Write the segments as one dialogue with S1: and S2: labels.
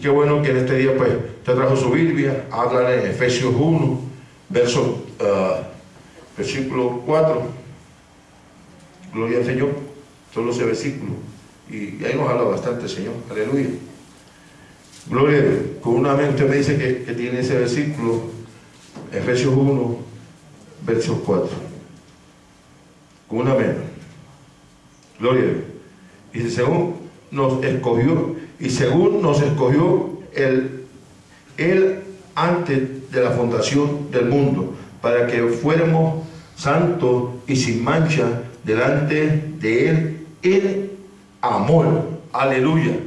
S1: qué bueno que en este día pues te trajo su Biblia, habla en Efesios 1, verso, ah, versículo 4. Gloria al Señor, solo ese versículo. Y ahí nos habla bastante, Señor. Aleluya. Gloria. Con una mente me dice que, que tiene ese versículo, Efesios 1, verso 4. Con una mente. Gloria. Y según nos escogió, y según nos escogió él, él antes de la fundación del mundo, para que fuéramos santos y sin mancha delante de él en amor. Aleluya.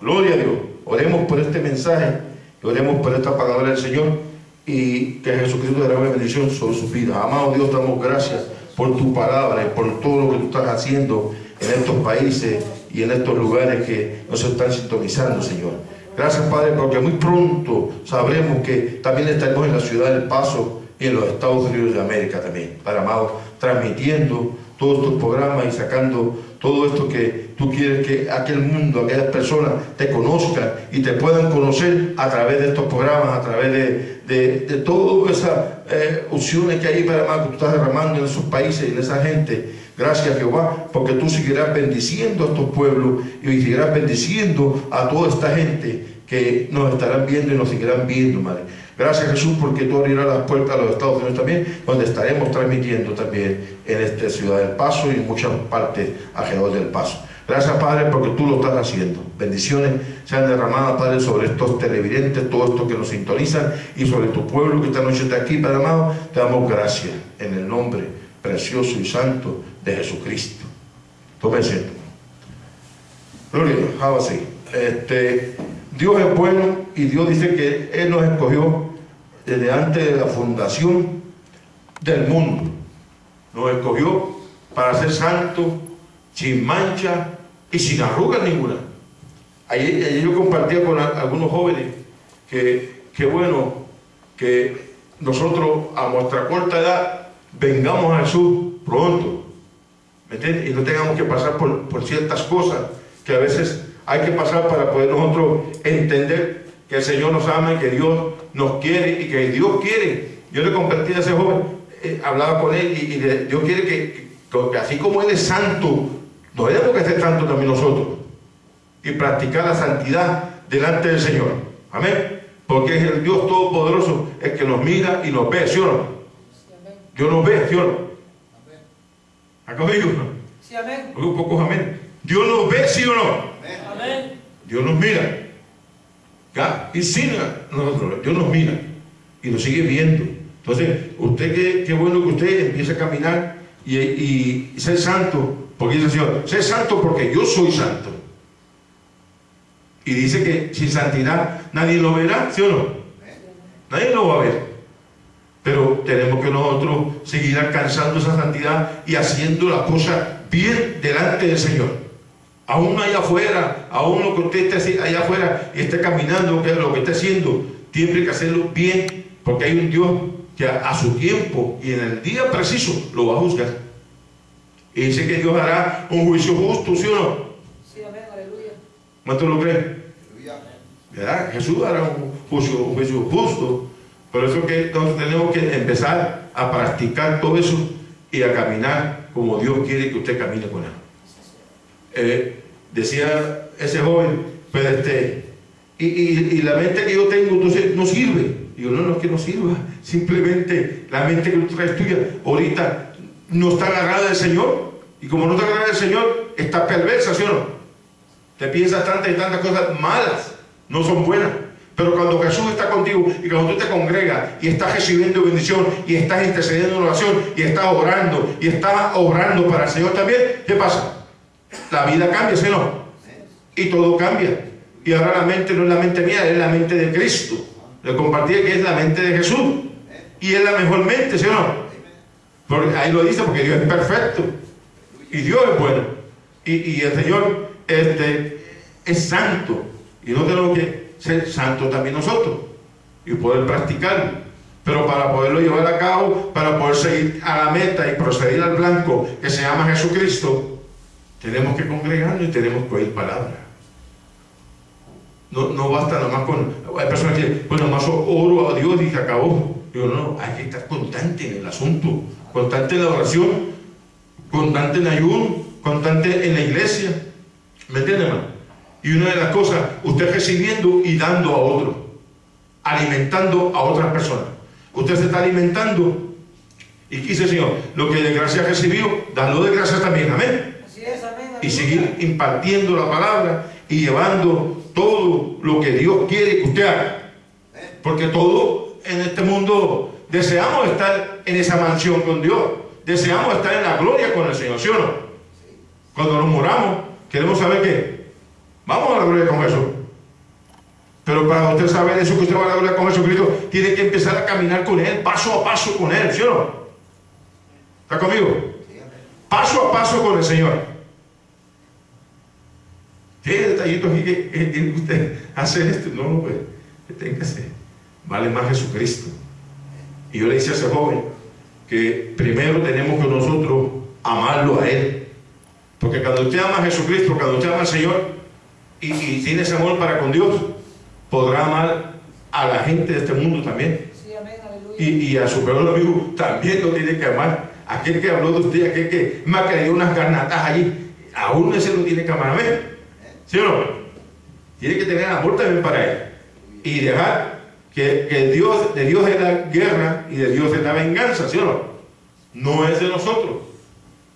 S1: Gloria a Dios. Oremos por este mensaje, oremos por esta palabra del Señor y que Jesucristo derrame bendición sobre su vida. Amado Dios, damos gracias por tu palabra y por todo lo que tú estás haciendo en estos países y en estos lugares que nos están sintonizando, Señor. Gracias, Padre, porque muy pronto sabremos que también estaremos en la ciudad del Paso y en los Estados Unidos de América también, Padre amado, transmitiendo todos estos programas y sacando todo esto que tú quieres que aquel mundo, aquellas personas te conozcan y te puedan conocer a través de estos programas, a través de, de, de todas esas eh, opciones que hay, para que tú estás derramando en esos países y en esa gente Gracias Jehová, porque tú seguirás bendiciendo a estos pueblos y seguirás bendiciendo a toda esta gente que nos estarán viendo y nos seguirán viendo, Madre. Gracias Jesús, porque tú abrirás las puertas a los Estados Unidos también, donde estaremos transmitiendo también en esta ciudad del Paso y en muchas partes alrededor del Paso. Gracias Padre, porque tú lo estás haciendo. Bendiciones sean derramadas, Padre, sobre estos televidentes, todo esto que nos sintonizan y sobre tu pueblo que esta noche está aquí, Padre amado. Te damos gracias en el nombre precioso y santo de Jesucristo. Tómense. Gloria a Dios, Este, Dios es bueno y Dios dice que Él nos escogió desde antes de la fundación del mundo. Nos escogió para ser santos, sin mancha y sin arrugas ninguna. Ayer, yo compartía con algunos jóvenes que, que bueno, que nosotros a nuestra corta edad vengamos a Jesús pronto. Y no tengamos que pasar por, ciertas cosas que a veces hay que pasar para poder nosotros entender que el Señor nos ama y que Dios nos quiere y que Dios quiere. Yo le compartí a ese joven, eh, hablaba con él y, Dios quiere que, así como Él es santo, no tenemos que ser santos también nosotros y practicar la santidad delante del Señor. Amén. Porque es el Dios Todopoderoso el que nos mira y nos ve, ¿sí o no? Dios nos ve, ¿sí o no? ¿Acá conmigo? Sí, amén. Un poco amén. Dios nos ve, ¿sí o no? Amén. Dios nos mira. ¿Ya? Y sin nosotros, Dios nos mira y nos sigue viendo. Entonces, usted, qué, bueno que usted empiece a caminar y, y, ser santo, porque dice el Señor, ser santo porque yo soy santo. Y dice que sin santidad nadie lo verá, ¿sí o no? Nadie lo va a ver. Pero tenemos que nosotros seguir alcanzando esa santidad y haciendo las cosas bien delante del Señor. Aún allá afuera, aún lo que usted esté allá afuera y esté caminando, que es lo que esté haciendo, tiene que hacerlo bien, porque hay un Dios que a, su tiempo y en el día preciso lo va a juzgar. Y dice que Dios hará un juicio justo, ¿sí o no? Sí, amén, aleluya. ¿Cuánto lo creen? ¿Verdad? Jesús hará un juicio, un juicio justo por eso que entonces tenemos que empezar a practicar todo eso y a caminar como Dios quiere que usted camine con Él. Eh, decía ese joven, pues este, y, la mente que yo tengo entonces no sirve. Yo, no, no es que no sirva, simplemente la mente que tú traes tuya ahorita no está agarrada del Señor. Y como no está agarrada del Señor, está perversa, ¿sí o no? Te piensas tantas y tantas cosas malas, no son buenas. Pero cuando Jesús está contigo y cuando tú te congregas y estás recibiendo bendición y estás intercediendo en oración y estás orando y estás obrando para el Señor también, ¿qué pasa? La vida cambia, ¿sí no? Y todo cambia. Y ahora la mente no es la mente mía, es la mente de Cristo. Le compartí que es la mente de Jesús. Y es la mejor mente, ¿sí o no? Porque ahí lo dice porque Dios es perfecto. Y Dios es bueno. Y, el Señor es santo. Y no tenemos que ser santos también nosotros y poder practicarlo. Pero para poderlo llevar a cabo, para poder seguir a la meta y proceder al blanco que se llama Jesucristo, tenemos que congregarnos y tenemos que oír palabra. No, no basta nada más con... Hay personas que, pues nada más oro a Dios y se acabó. Digo, no, hay que estar constante en el asunto, constante en la oración, constante en ayuno, constante en la iglesia. ¿Me entienden, hermano? Y una de las cosas, usted recibiendo y dando a otro, alimentando a otras personas. Usted se está alimentando y quise, Señor, lo que de gracia recibió, dando de gracia también. Amén.
S2: Así es, amén.
S1: Y seguir impartiendo la palabra y llevando todo lo que Dios quiere que usted haga. Porque todo en este mundo deseamos estar en esa mansión con Dios. Deseamos estar en la gloria con el Señor, ¿sí o no? Cuando nos moramos, queremos saber que vamos a la gloria con Jesús. Pero para usted saber eso, que usted va a la gloria con Jesucristo, tiene que empezar a caminar con Él, paso a paso con Él, ¿sí o no? ¿Está conmigo? Paso a paso con el Señor. Tiene detallitos aquí que, usted hacer esto. No, no, pues, deténgase. Vale más Jesucristo. Y yo le decía a ese joven que primero tenemos que nosotros amarlo a Él. Porque cuando usted ama a Jesucristo, cuando usted ama al Señor y, tiene ese amor para con Dios, podrá amar a la gente de este mundo también.
S2: Sí, amén.
S1: Y, y a su peor amigo también lo tiene que amar. Aquel que habló de usted, aquel que me ha creído unas garnatas allí, aún ese lo tiene que amar. Amén. ¿Sí o no? Tiene que tener amor también para él. Y dejar que, que Dios, de Dios es la guerra y de Dios es la venganza, ¿sí o no? No es de nosotros.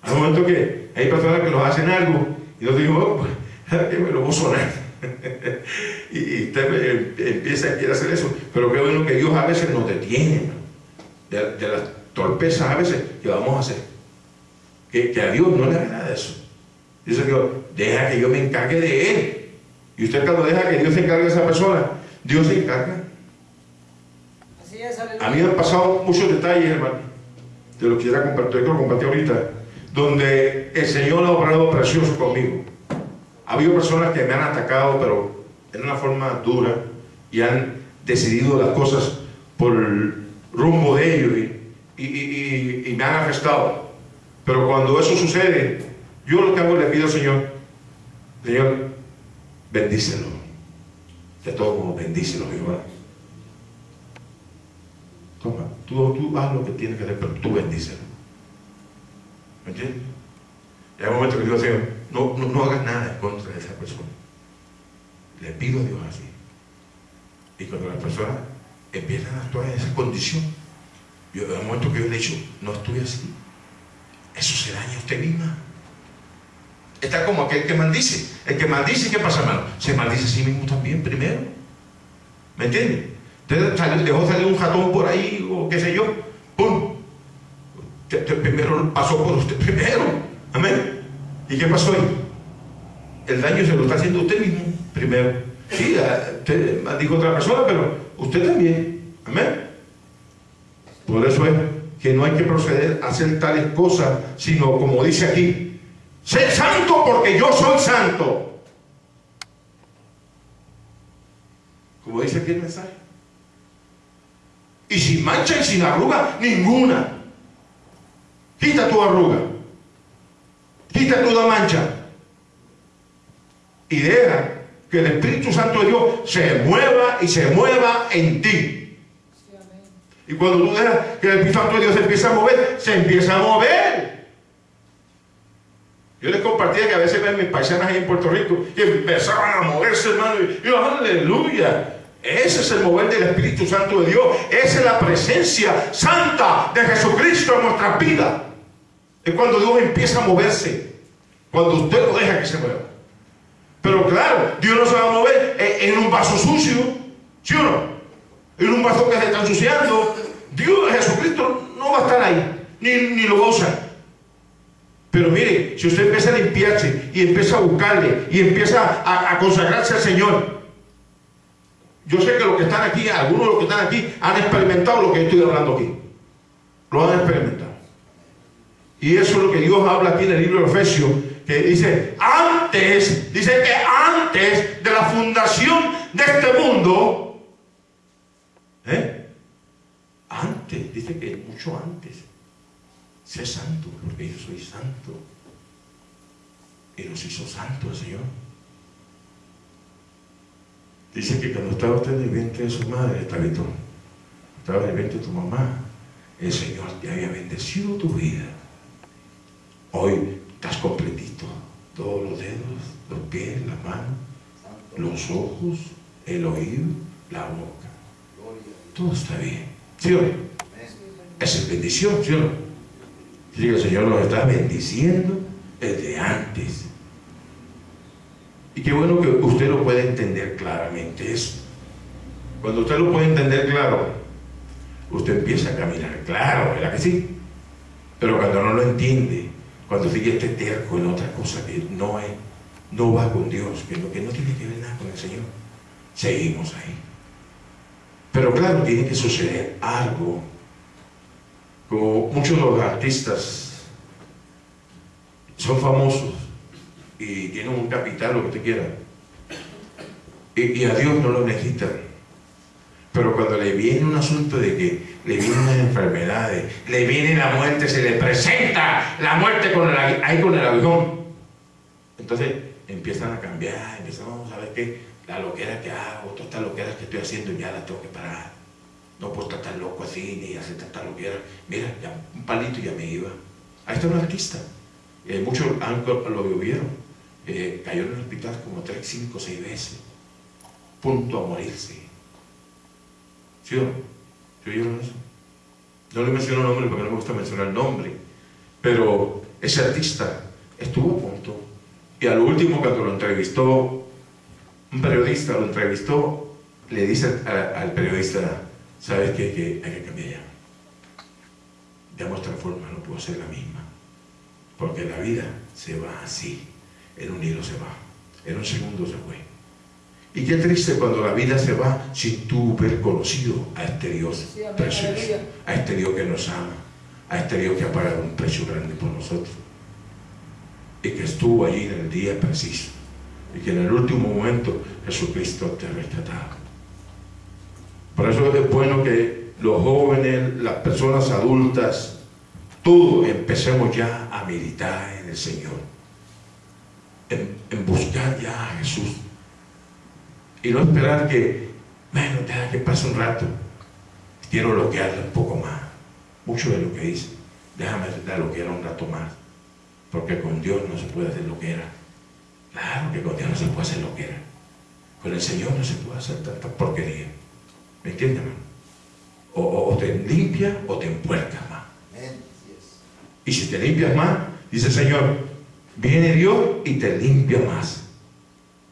S1: Hay momentos que hay personas que nos hacen algo y yo digo, oh, a sonar. y, y usted me- empieza a quiere hacer eso. Pero qué bueno que Dios a veces nos detiene de, de las torpezas a veces que vamos a hacer. Que, que a Dios no le agrada eso. Dice Dios, deja que yo me encargue de él. Y usted cuando deja que Dios se encargue de esa persona, Dios se encarga.
S2: Así es, aleluya.
S1: A mí me han pasado muchos detalles, hermano, de lo que quisiera compartir, que lo compartí ahorita, donde el Señor ha obrado precioso conmigo. Ha habido personas que me han atacado, pero en una forma dura, y han decidido las cosas por el rumbo de ellos y, me han arrestado. Pero cuando eso sucede, yo lo que hago le pido al Señor, Señor, bendícelo. De todo modo, bendícelo, Jehová. Toma, tú, tú haz lo que tienes que hacer, pero tú bendícelo. ¿Me entiendes? Y hay un momento que digo, Señor, no, no, no hagas nada en contra de esa persona. Le pido a Dios así. Y cuando las personas empiezan a actuar en esa condición, yo hay un momento que yo le he dicho, no estoy así. Eso se daña a usted misma. Está como aquel que maldice. El que maldice, ¿qué pasa, hermano? Se maldice a sí mismo también primero. ¿Me entiende? Usted dejó salir un ratón por ahí o qué sé yo. ¡Pum! Usted primero pasó por usted primero. Amén. ¿Y qué pasó ahí? El daño se lo está haciendo usted mismo primero. Sí, a- usted maldijo a otra persona, pero usted también. Amén. Por eso es que no hay que proceder a hacer tales cosas, sino como dice aquí, sé santo porque yo soy santo. Como dice aquí el mensaje. Y sin mancha y sin arruga, ninguna. Quita tu arruga. Quita tu mancha. Y deja que el Espíritu Santo de Dios se mueva y se mueva en ti. Y cuando tú dejas que el Espíritu Santo de Dios se empieza a mover, se empieza a mover. Yo les compartía que a veces ven mis paisanas ahí en Puerto Rico que empezaban a moverse, hermano. Y yo, aleluya. Ese es el mover del Espíritu Santo de Dios. Esa es la presencia santa de Jesucristo en nuestras vidas. Es cuando Dios empieza a moverse. Cuando usted lo deja que se mueva. Pero claro, Dios no se va a mover en un vaso sucio. ¿Sí o no? En un vaso que se está ensuciando. Dios, Jesucristo, no va a estar ahí. Ni, ni lo va a usar. Pero mire, si usted empieza a limpiarse y empieza a buscarle y empieza a, a consagrarse al Señor, yo sé que los que están aquí, algunos de los que están aquí, han experimentado lo que estoy hablando aquí. Lo han experimentado. Y eso es lo que Dios habla aquí en el libro de Efesios, que dice, antes, dice que antes de la fundación de este mundo, ¿eh? antes, dice que mucho antes, sé santo, porque yo soy santo. Y nos hizo santo el Señor. Dice que cuando estaba usted en el vientre de su madre, Tabito, estaba en el vientre de tu mamá, el Señor te había bendecido tu vida. Hoy estás completito. Todos los dedos, los pies, las manos, los ojos, el oído, la boca. Todo está bien. ¿Sí o no? Esa es bendición, ¿sí o no? El Señor nos está bendiciendo desde antes. Y qué bueno que usted lo puede entender claramente eso. Cuando usted lo puede entender claro, usted empieza a caminar claro, ¿verdad que sí? Pero cuando no lo entiende, cuando sigue este terco en otra cosa que no es, no va con Dios, que no, que no tiene que ver nada con el Señor, seguimos ahí. Pero claro, tiene que suceder algo. Como muchos de los artistas son famosos y tienen un capital, lo que usted quiera, y, y a Dios no lo necesitan. Pero cuando le viene un asunto de que le vienen unas enfermedades, le viene la muerte, se le presenta la muerte con el, ahí con el aguijón. Entonces empiezan a cambiar, empiezan a ver que la loquera que hago, todas estas loqueras que estoy haciendo ya las tengo que parar. No puedo estar tan loco así, ni hacer tanta loquera. Mira, ya un palito y ya me iba. Ahí está un artista. Eh, muchos lo vieron. Eh, cayó en el hospital como tres, cinco, seis veces. Punto a morirse. ¿Sí o no? ¿Sí oyeron eso? No le menciono nombre porque no me gusta mencionar el nombre. Pero ese artista estuvo a punto. Y al último, cuando lo entrevistó, un periodista lo entrevistó, le dice al periodista, ¿sabes qué? Que hay que cambiar ya. De nuestra forma no puedo ser la misma. Porque la vida se va así. En un hilo se va. En un segundo se fue. Y qué triste cuando la vida se va sin tú haber conocido a este Dios precioso, a este Dios que nos ama, a este Dios que ha pagado un precio grande por nosotros. Y que estuvo allí en el día preciso. Y que en el último momento Jesucristo te ha rescatado. Por eso es bueno que los jóvenes, las personas adultas, todos empecemos ya a meditar en el Señor, en, en buscar ya a Jesús y no esperar que, bueno, deja que pase un rato, quiero bloquearle un poco más, mucho de lo que dice, déjame la bloquear un rato más, porque con Dios no se puede hacer lo que era. Claro que con Dios no se puede hacer lo que era. Con el Señor no se puede hacer tanta porquería. ¿Me entiendes, hermano? O, o- o te limpia o te empuercas más. Y si te limpias más, dice el Señor, viene Dios y te limpia más.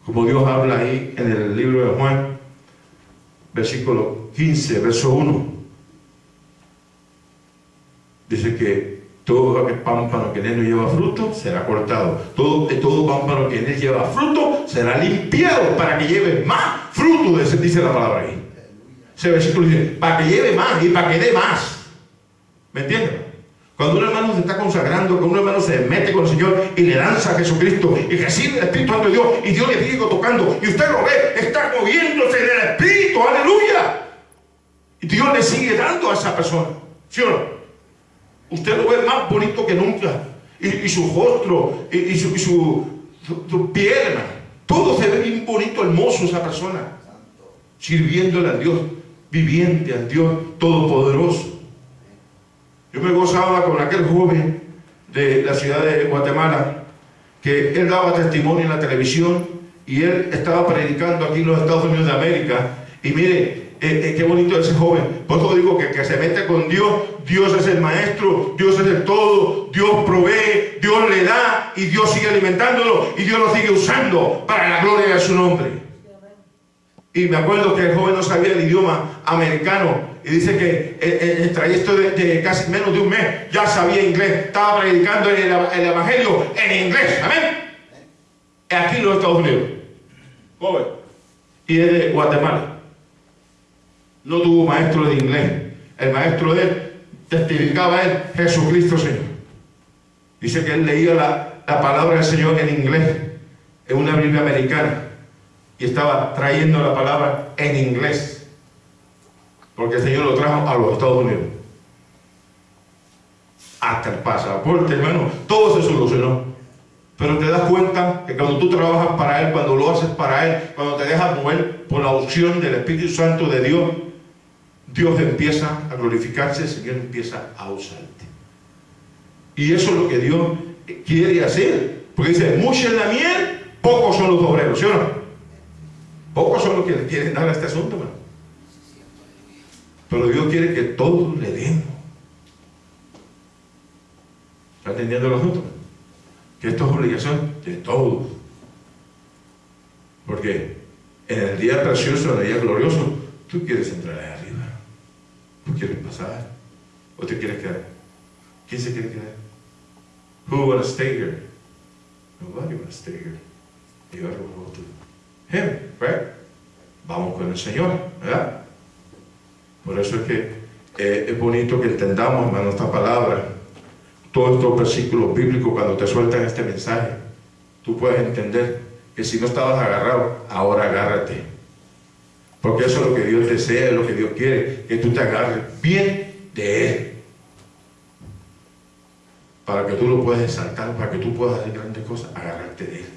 S1: Como Dios habla ahí en el libro de Juan, versículo 15, verso 1. Dice que todo aquel pámpano que en él no lleva fruto será cortado. Todo, todo pámpano que en él lleva fruto será limpiado para que lleve más fruto, dice la palabra ahí. Ese versículo dice, para que lleve más y para que dé más. ¿Me entiendes? Cuando un hermano se está consagrando, cuando un hermano se mete con el Señor y le lanza a Jesucristo y recibe el Espíritu Santo de Dios y Dios le sigue tocando y usted lo ve, está moviéndose en el Espíritu, aleluya. Y Dios le sigue dando a esa persona. ¿Sí o no? Usted lo ve más bonito que nunca. Y, su rostro, y, y su- su pierna. Todo se ve bien bonito, hermoso esa persona. Sirviéndole a Dios, viviente al Dios Todopoderoso. Yo me gozaba con aquel joven de la ciudad de Guatemala, que él daba testimonio en la televisión y él estaba predicando aquí en los Estados Unidos de América. Y mire, eh, eh, qué bonito ese joven. Por eso digo que, que se mete con Dios, Dios es el maestro, Dios es el todo, Dios provee, Dios le da y Dios sigue alimentándolo y Dios lo sigue usando para la gloria de su nombre. Y me acuerdo que el joven no sabía el idioma americano y dice que en- en el trayecto de, casi menos de un mes ya sabía inglés, estaba predicando el, el evangelio en inglés, amén. Aquí en los Estados Unidos, joven, y es de Guatemala. No tuvo maestro de inglés, el maestro de él testificaba a él Jesucristo Señor. Dice que él leía la, la palabra del Señor en inglés, en una Biblia americana y estaba trayendo la palabra en inglés, porque el Señor lo trajo a los Estados Unidos. Hasta el pasaporte, hermano, todo se solucionó. Pero te das cuenta que cuando tú trabajas para Él, cuando lo haces para Él, cuando te dejas mover por la opción del Espíritu Santo de Dios, Dios empieza a glorificarse, el Señor empieza a usarte. Y eso es lo que Dios quiere hacer. Porque dice, mucha es la miel, pocos son los obreros, ¿sí o no? Pocos son los que le quieren dar a este asunto, hermano. Pero Dios quiere que todos le demos. ¿Está entendiendo el asunto? Que esto es obligación de todos. Porque en el día precioso, en el día glorioso, tú quieres entrar ahí arriba. Tú quieres pasar. ¿O te quieres quedar? ¿Quién se quiere quedar? Who wanna stay here? Nobody wanna stay here. You to him, right? Vamos con el Señor, ¿verdad? Por eso es que eh, es bonito que entendamos, hermano, esta palabra. Todos estos versículos bíblicos, cuando te sueltan este mensaje, tú puedes entender que si no estabas agarrado, ahora agárrate. Porque eso es lo que Dios desea, es lo que Dios quiere, que tú te agarres bien de Él. Para que tú lo puedas exaltar, para que tú puedas hacer grandes cosas, agarrarte de Él.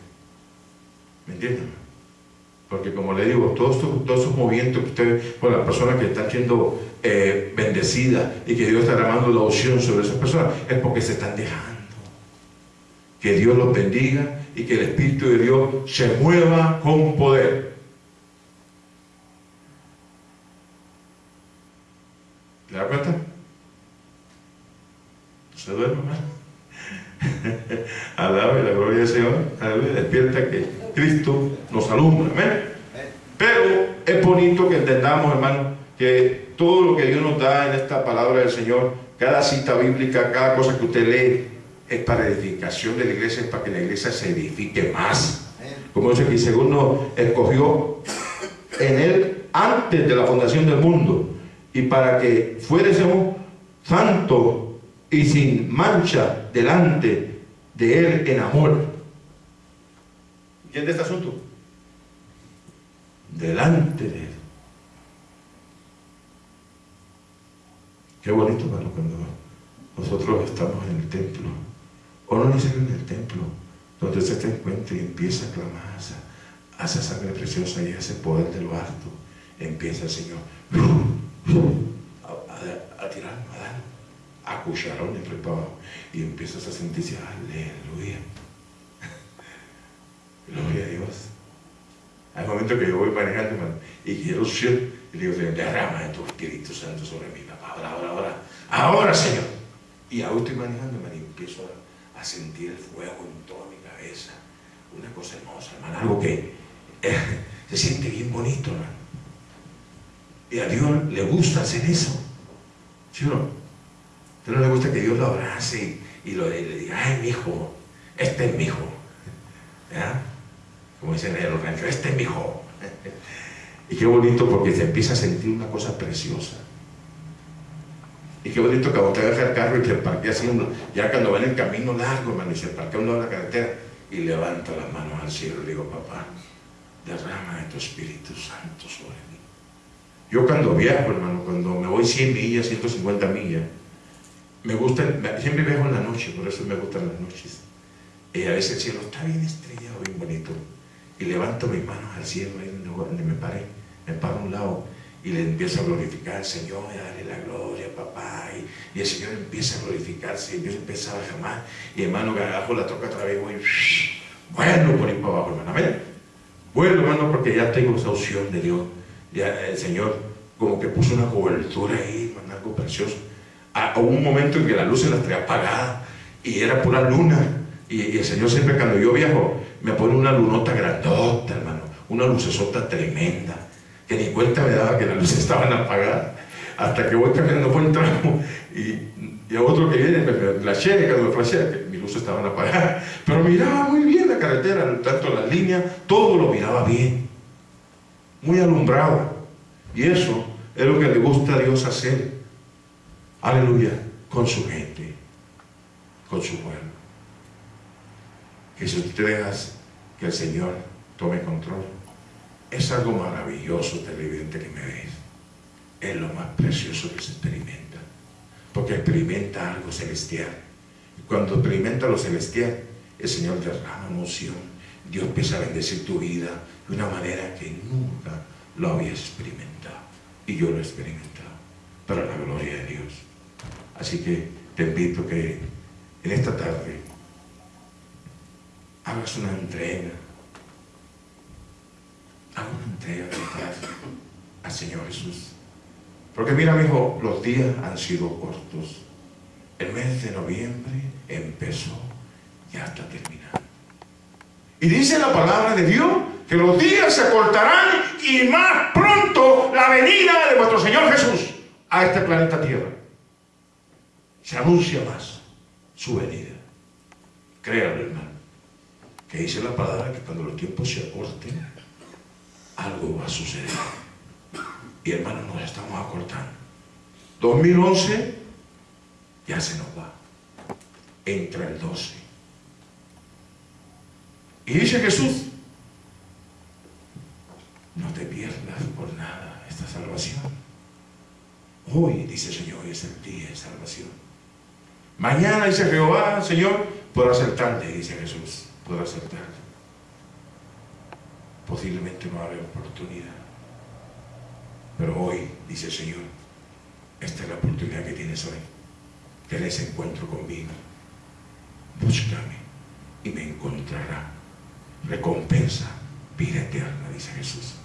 S1: ¿Me entiendes? Porque como le digo, todos estos, movimientos que ustedes, con las personas que están siendo eh, bendecidas y que Dios está derramando la opción sobre esas personas, es porque se están dejando. Que Dios los bendiga y que el Espíritu de Dios se mueva con poder. ¿Te das cuenta? Se duerme, hermano. Alabe la gloria del Señor. Aleluya. Despierta que Cristo nos alumbra. Amén. Pero es bonito que entendamos, hermano, que todo lo que Dios nos da en esta palabra del Señor, cada cita bíblica, cada cosa que usted lee, es para edificación de la iglesia, es para que la iglesia se edifique más. Como dice que según nos escogió en él antes de la fundación del mundo y para que fuésemos santos y sin mancha delante de él en amor. ¿Entiende este asunto? Delante de él. Qué bonito, hermano, cuando nosotros estamos en el templo, o no necesariamente en el templo, donde usted se encuentra y empieza a clamar a esa sangre preciosa y a ese poder de lo alto, empieza el Señor a, a, a tirar, a dar, a cucharones por abajo, y empiezas a sentirse, aleluya, gloria a Dios. Hay momentos que yo voy manejando, hermano, y quiero ser, y le digo, Señor, derrama de tu Espíritu Santo sobre mí, papá, ahora, ahora, ahora, ahora, Señor. Y ahora estoy manejando, hermano, y empiezo a, sentir el fuego en toda mi cabeza. Una cosa hermosa, hermano, algo que eh, se siente bien bonito, hermano. Y a Dios le gusta hacer eso. ¿Sí o no? ¿A usted no le gusta que Dios lo abrace y le diga, ay, mi hijo, este es mi hijo? ¿Ya? Como dicen en los ranchos, este es mi hijo. y qué bonito porque se empieza a sentir una cosa preciosa. Y qué bonito que te deja el carro y te parquea así, ya cuando va en el camino largo, hermano, y se parquea uno en la carretera y levanta las manos al cielo y digo, papá, derrama de tu Espíritu Santo sobre mí. Yo cuando viajo, hermano, cuando me voy 100 millas, 150 millas, me gusta, siempre viajo en la noche, por eso me gustan las noches. Y a veces el cielo está bien estrellado, bien bonito. Y levanto mis manos al cielo, donde me paré, me paro a un lado y le empiezo a glorificar Señor, y a darle la gloria, papá. Y, y, el Señor empieza a glorificarse, y yo empezaba a jamás. Y hermano, abajo la toca otra vez, voy, bueno, por ahí para abajo, hermano. Amén. Bueno, hermano, porque ya tengo esa opción de Dios. Ya el Señor como que puso una cobertura ahí, hermano, algo precioso. A, un momento en que la luz se las traía apagada y era pura luna. Y, el Señor siempre cuando yo viajo me pone una lunota grandota, hermano, una lucesota tremenda, que ni cuenta me daba que las luces estaban apagadas, hasta que voy caminando por el tramo y, y a otro que viene me, me flashea, cuando me flashea, que mis luces estaban apagadas, pero miraba muy bien la carretera, tanto las líneas, todo lo miraba bien, muy alumbrado, y eso es lo que le gusta a Dios hacer, aleluya, con su gente, con su pueblo que si tú que el Señor tome control, es algo maravilloso, televidente que me ves. Es lo más precioso que se experimenta. Porque experimenta algo celestial. Y cuando experimenta lo celestial, el Señor derrama emoción. Dios empieza a bendecir tu vida de una manera que nunca lo había experimentado. Y yo lo he experimentado, para la gloria de Dios. Así que te invito que en esta tarde hagas una entrega, haga una entrega de al Señor Jesús. Porque mira, mi hijo, los días han sido cortos. El mes de noviembre empezó, ya está terminando. Y dice la palabra de Dios que los días se cortarán y más pronto la venida de nuestro Señor Jesús a este planeta Tierra. Se anuncia más su venida. Créanlo, hermano, que dice la palabra que cuando los tiempos se acorten, algo va a suceder. Y hermano, nos estamos acortando. 2011 ya se nos va. Entra el 12. Y dice Jesús, no te pierdas por nada esta salvación. Hoy, dice el Señor, es el día de salvación. Mañana, dice Jehová, Señor, podrá ser tarde, dice Jesús, ser tarde. Posiblemente no habrá oportunidad. Pero hoy, dice el Señor, esta es la oportunidad que tienes hoy. Ten ese encuentro conmigo. Búscame y me encontrará. Recompensa, vida eterna, dice Jesús.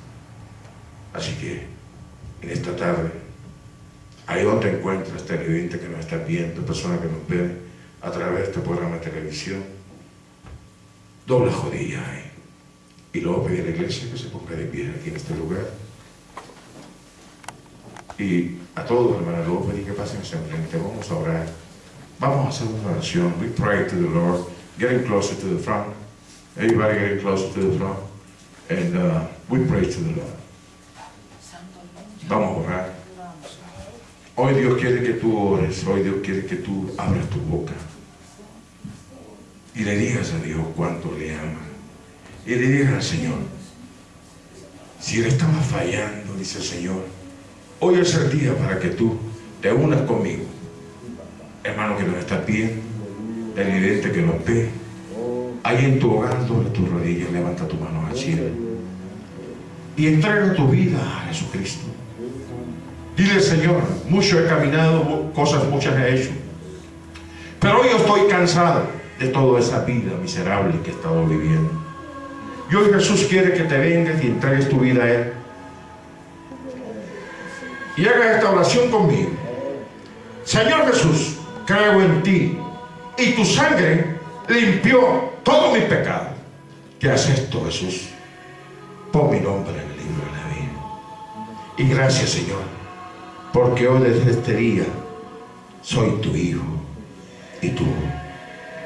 S1: Así que en esta tarde, ahí donde encuentras, televidente que nos está viendo, persona que nos ve a través de este programa de televisión, dobla jodilla ahí. Y luego pedir a la iglesia que se ponga de pie aquí en este lugar. Y a todos, hermano, luego pedir que pasen hacia. Vamos a orar. Vamos a hacer una oración. We pray to the Lord, getting closer to the front. Everybody getting closer to the front. And uh, we pray to the Lord. Vamos a orar. Hoy Dios quiere que tú ores, hoy Dios quiere que tú abras tu boca y le digas a Dios cuánto le ama. Y le digas al Señor, si le estaba fallando, dice el Señor, hoy es el día para que tú te unas conmigo. Hermano que nos está viendo, televidente que nos ve, ahí en tu hogar, doble tus rodillas, levanta tu mano al cielo y entrega tu vida a Jesucristo. Dile, Señor, mucho he caminado, cosas muchas he hecho. Pero hoy estoy cansado de toda esa vida miserable que he estado viviendo. Y hoy Jesús quiere que te vengas y entregues tu vida a Él. Y haga esta oración conmigo. Señor Jesús, creo en ti. Y tu sangre limpió todo mi pecado. ¿Qué haces esto, Jesús? Pon mi nombre en el libro de la vida. Y gracias, Señor, porque hoy desde este día soy tu hijo y tú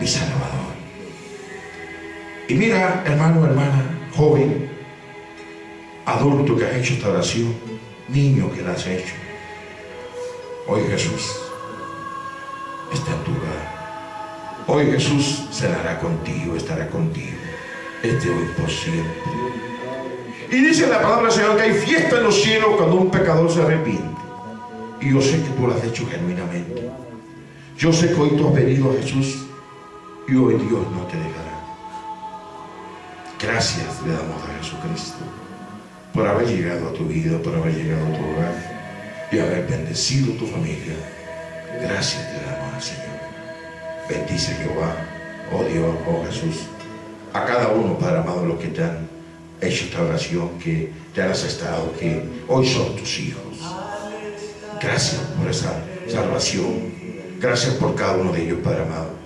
S1: mi Salvador. Y mira, hermano, hermana, joven, adulto que has hecho esta oración, niño que la has hecho. Hoy Jesús está en tu hogar. Hoy Jesús cenará contigo, estará contigo. Este hoy por siempre. Y dice la palabra del Señor que hay fiesta en los cielos cuando un pecador se arrepiente. Y yo sé que tú lo has hecho genuinamente. Yo sé que hoy tú has venido a Jesús y hoy Dios no te dejará. Gracias le damos a Jesucristo por haber llegado a tu vida, por haber llegado a tu hogar y haber bendecido tu familia. Gracias le damos al Señor. Bendice Jehová, oh Dios, oh Jesús, a cada uno, Padre amado, los que te han hecho esta oración, que te han aceptado, que hoy son tus hijos. Gracias por esa salvación. Gracias por cada uno de ellos, Padre amado.